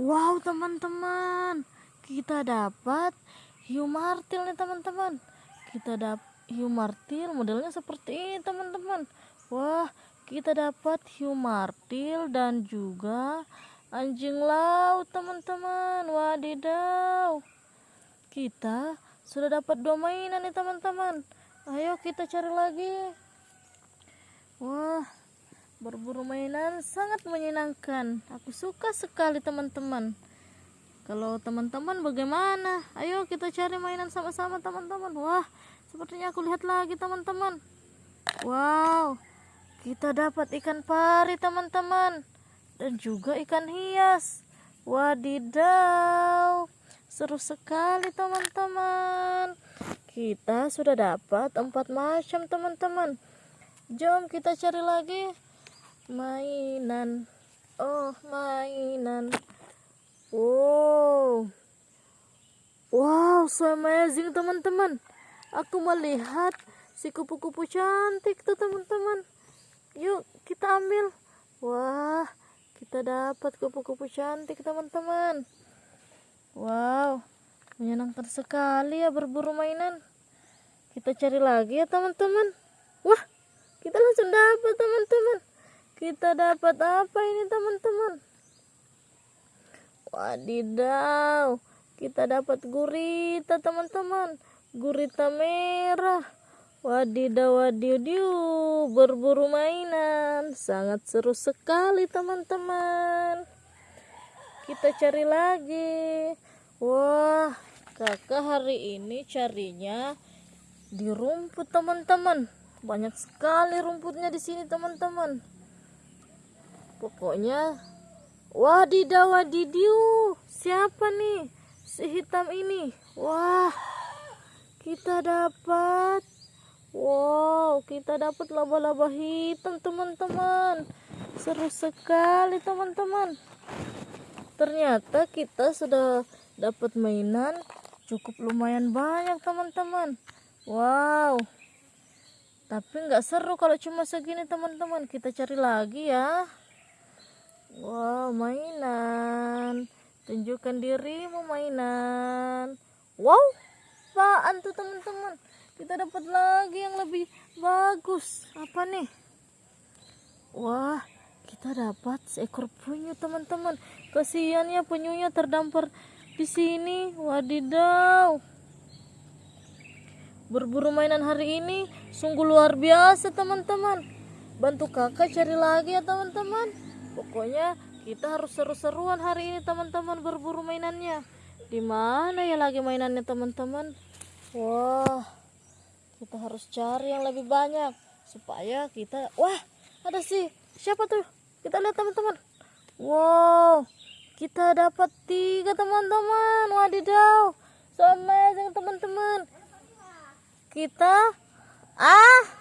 Wow teman-teman, kita dapat hiu martil nih teman-teman. Kita dapat hiu martil modelnya seperti ini teman-teman. Wah, kita dapat hiu martil dan juga anjing laut teman-teman. Wadidaw. Kita sudah dapat dua mainan nih teman-teman. Ayo kita cari lagi. Berburu mainan sangat menyenangkan. Aku suka sekali teman-teman. Kalau teman-teman bagaimana? Ayo kita cari mainan sama-sama teman-teman. Wah, sepertinya aku lihat lagi teman-teman. Wow, kita dapat ikan pari teman-teman. Dan juga ikan hias. Wadidaw, seru sekali teman-teman. Kita sudah dapat empat macam teman-teman. Jom kita cari lagi mainan. Oh mainan. Wow. Wow so amazing teman-teman. Aku melihat si kupu-kupu cantik tuh teman-teman. Yuk kita ambil. Wah kita dapat kupu-kupu cantik teman-teman. Wow menyenangkan sekali ya berburu mainan. Kita cari lagi ya teman-teman. Wah kita langsung dapat teman-teman kita dapat apa ini teman-teman? Wadidaw kita dapat gurita teman-teman. Gurita merah. Wadidaw wadidaw berburu mainan. Sangat seru sekali teman-teman. Kita cari lagi. Wah kakak hari ini carinya di rumput teman-teman. Banyak sekali rumputnya di sini teman-teman pokoknya wadidaw wadidiu siapa nih si hitam ini? Wah kita dapat. Wow kita dapat laba-laba hitam teman-teman. Seru sekali teman-teman. Ternyata kita sudah dapat mainan cukup lumayan banyak teman-teman. Wow. Tapi nggak seru kalau cuma segini teman-teman. Kita cari lagi ya Wow, mainan. Tunjukkan dirimu mainan. Wow, apaan tuh teman-teman? Kita dapat lagi yang lebih bagus. Apa nih? Wah, kita dapat seekor penyu teman-teman. Kasihannya penyunya terdampar di sini. Wadidaw. Berburu mainan hari ini sungguh luar biasa teman-teman. Bantu kakak cari lagi ya teman-teman pokoknya kita harus seru-seruan hari ini teman-teman berburu mainannya. Di mana ya lagi mainannya teman-teman? Wah kita harus cari yang lebih banyak supaya kita wah ada sih siapa tuh? Kita lihat teman-teman. Wow kita dapat tiga teman-teman. Wadidaw so amazing teman-teman. Kita ah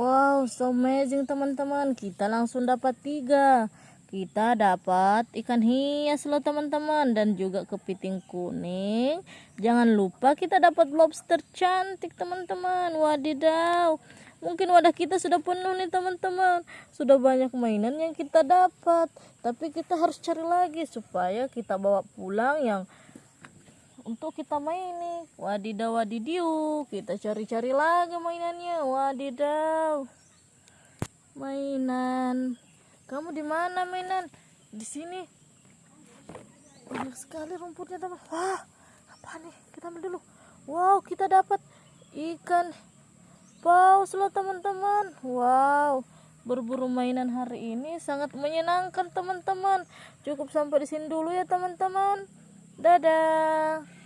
Wow, so amazing teman-teman. Kita langsung dapat tiga. Kita dapat ikan hias loh teman-teman dan juga kepiting kuning. Jangan lupa kita dapat lobster cantik teman-teman. Wadidaw. Mungkin wadah kita sudah penuh nih teman-teman. Sudah banyak mainan yang kita dapat. Tapi kita harus cari lagi supaya kita bawa pulang yang untuk kita main nih wadidaw wadidiu kita cari-cari lagi mainannya. Wadidaw. Mainan. Kamu di mana mainan? Di sini. Banyak sekali rumputnya teman wah apa nih? Kita ambil dulu. Wow kita dapat ikan paus loh teman-teman. Wow berburu mainan hari ini sangat menyenangkan teman-teman. Cukup sampai di sini dulu ya teman-teman. Dadah.